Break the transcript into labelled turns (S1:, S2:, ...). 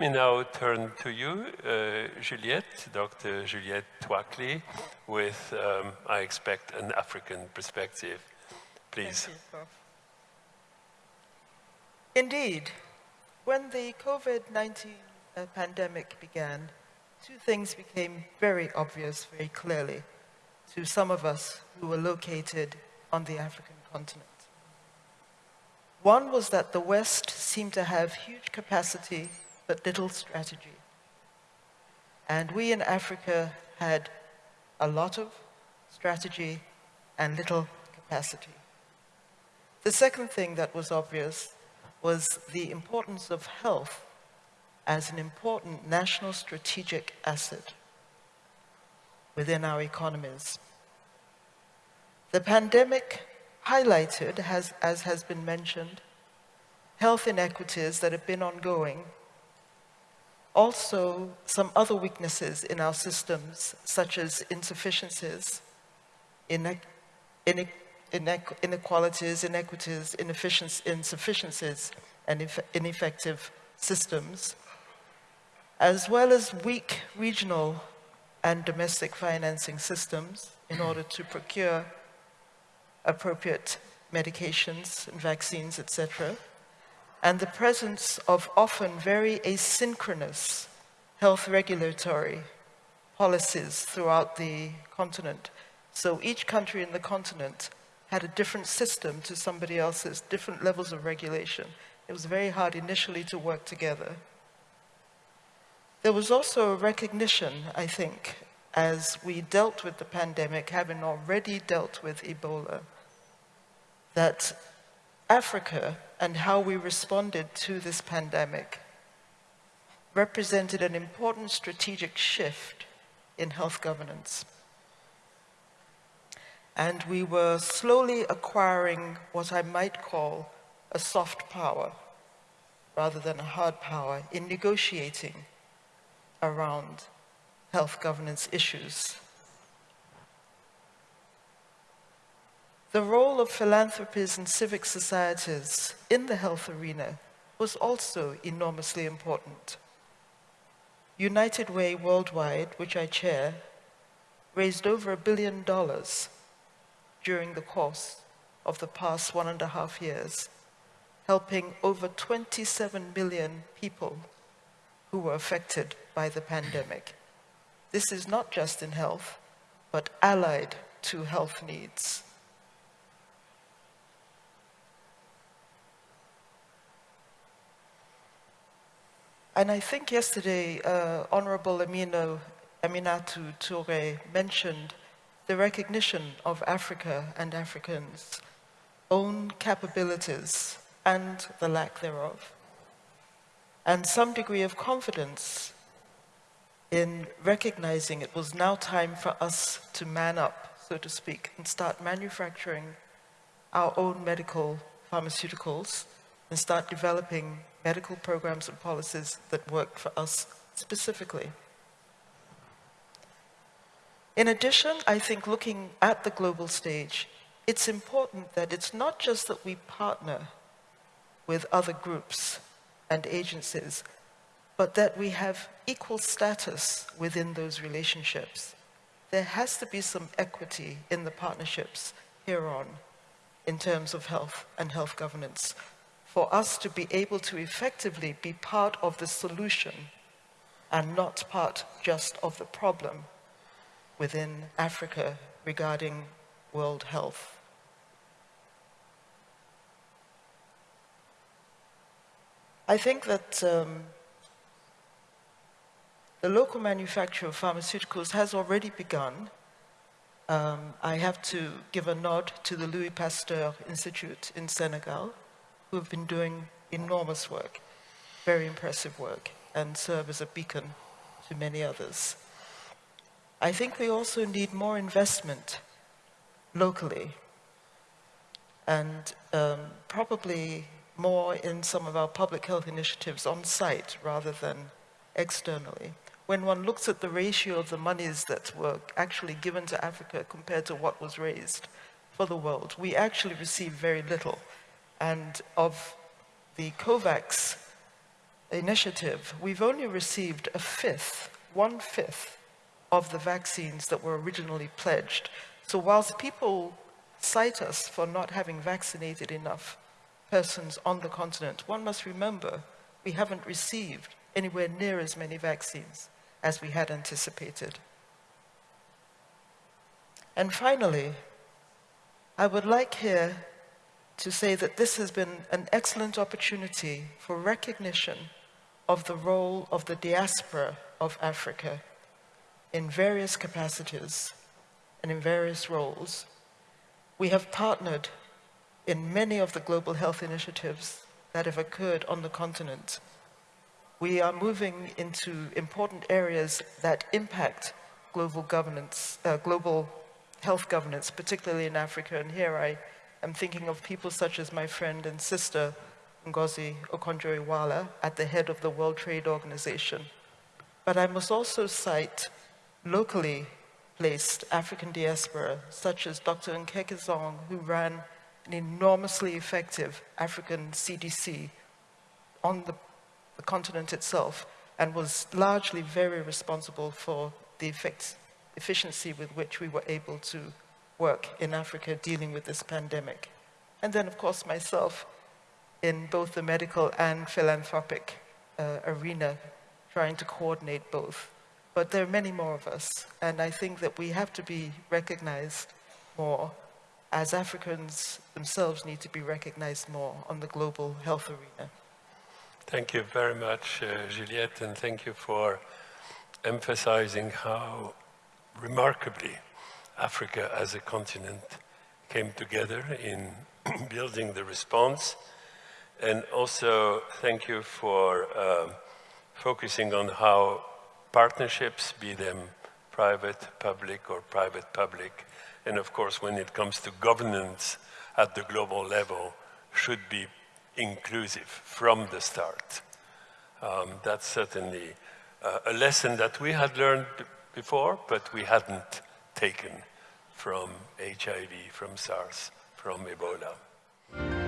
S1: Let me now turn to you, uh, Juliette, Dr. Juliette Tuakli, with, um, I expect, an African perspective. Please.
S2: Indeed, when the COVID-19 uh, pandemic began, two things became very obvious very clearly to some of us who were located on the African continent. One was that the West seemed to have huge capacity but little strategy. And we in Africa had a lot of strategy and little capacity. The second thing that was obvious was the importance of health as an important national strategic asset within our economies. The pandemic highlighted, has, as has been mentioned, health inequities that have been ongoing, also some other weaknesses in our systems, such as insufficiencies, inequalities, inequities, insufficiencies, and ineffective systems, as well as weak regional and domestic financing systems in order to procure appropriate medications and vaccines, etc., and the presence of often very asynchronous health regulatory policies throughout the continent. So each country in the continent had a different system to somebody else's, different levels of regulation. It was very hard initially to work together. There was also a recognition, I think, as we dealt with the pandemic, having already dealt with Ebola, that Africa and how we responded to this pandemic represented an important strategic shift in health governance. And we were slowly acquiring what I might call a soft power rather than a hard power in negotiating around health governance issues. The role of philanthropies and civic societies in the health arena was also enormously important. United Way Worldwide, which I chair, raised over a billion dollars during the course of the past one and a half years, helping over 27 million people who were affected by the pandemic. This is not just in health, but allied to health needs. And I think yesterday, uh, Honorable Amino, Aminata Toure mentioned the recognition of Africa and Africans' own capabilities and the lack thereof, and some degree of confidence in recognizing it was now time for us to man up, so to speak, and start manufacturing our own medical pharmaceuticals and start developing medical programs and policies that work for us specifically. In addition, I think looking at the global stage, it's important that it's not just that we partner with other groups and agencies, but that we have equal status within those relationships. There has to be some equity in the partnerships hereon in terms of health and health governance for us to be able to effectively be part of the solution and not part just of the problem within Africa regarding world health. I think that um, the local manufacture of pharmaceuticals has already begun. Um, I have to give a nod to the Louis Pasteur Institute in Senegal, who have been doing enormous work, very impressive work, and serve as a beacon to many others. I think we also need more investment locally and um, probably more in some of our public health initiatives on site rather than externally. When one looks at the ratio of the monies that were actually given to Africa compared to what was raised for the world, we actually receive very little and of the COVAX initiative, we've only received a fifth, one fifth of the vaccines that were originally pledged. So whilst people cite us for not having vaccinated enough persons on the continent, one must remember we haven't received anywhere near as many vaccines as we had anticipated. And finally, I would like here to say that this has been an excellent opportunity for recognition of the role of the diaspora of Africa in various capacities and in various roles. We have partnered in many of the global health initiatives that have occurred on the continent. We are moving into important areas that impact global governance, uh, global health governance, particularly in Africa. And here I am thinking of people such as my friend and sister, Ngozi Okonjo-Iweala, at the head of the World Trade Organization. But I must also cite locally placed African diaspora, such as Dr. Nkengasong, who ran an enormously effective African CDC on the, the continent itself and was largely very responsible for the effects efficiency with which we were able to work in Africa dealing with this pandemic. And then, of course, myself in both the medical and philanthropic uh, arena, trying to coordinate both. But there are many more of us, and I think that we have to be recognized more as Africans themselves need to be recognized more on the global health arena.
S1: Thank you very much, uh, Juliette, and thank you for emphasizing how remarkably, Africa as a continent came together in building the response. And also, thank you for um, focusing on how partnerships, be them private, public, or private-public, and of course, when it comes to governance at the global level, should be inclusive from the start. Um, that's certainly uh, a lesson that we had learned before, but we hadn't taken from HIV, from SARS, from Ebola.